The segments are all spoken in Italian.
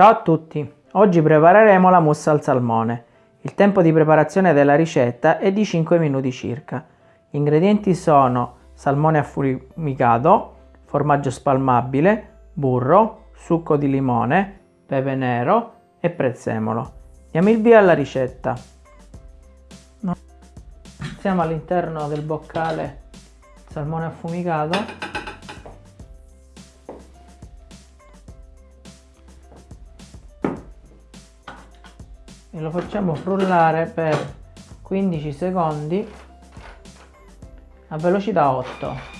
Ciao a tutti! Oggi prepareremo la mousse al salmone. Il tempo di preparazione della ricetta è di 5 minuti circa. Gli ingredienti sono salmone affumicato, formaggio spalmabile, burro, succo di limone, pepe nero e prezzemolo. Diamo il via alla ricetta. Siamo all'interno del boccale salmone affumicato e lo facciamo frullare per 15 secondi a velocità 8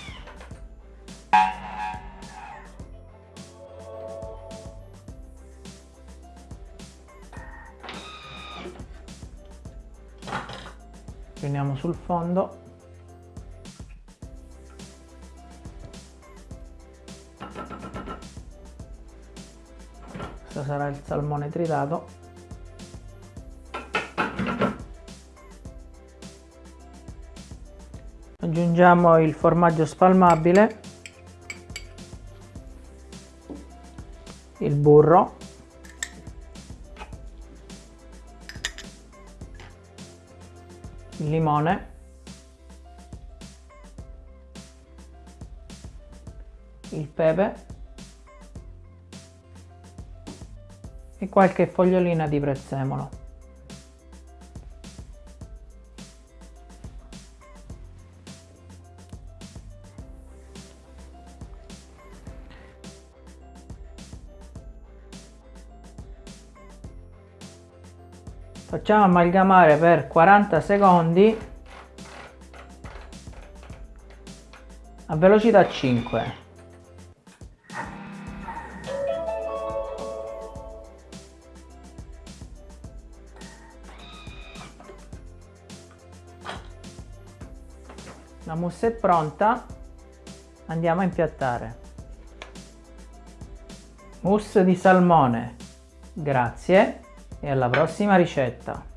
prendiamo sul fondo. Questo sarà il salmone tritato aggiungiamo il formaggio spalmabile il burro il limone il pepe e qualche fogliolina di prezzemolo facciamo amalgamare per 40 secondi a velocità 5 la mousse è pronta andiamo a impiattare. Mousse di salmone grazie e alla prossima ricetta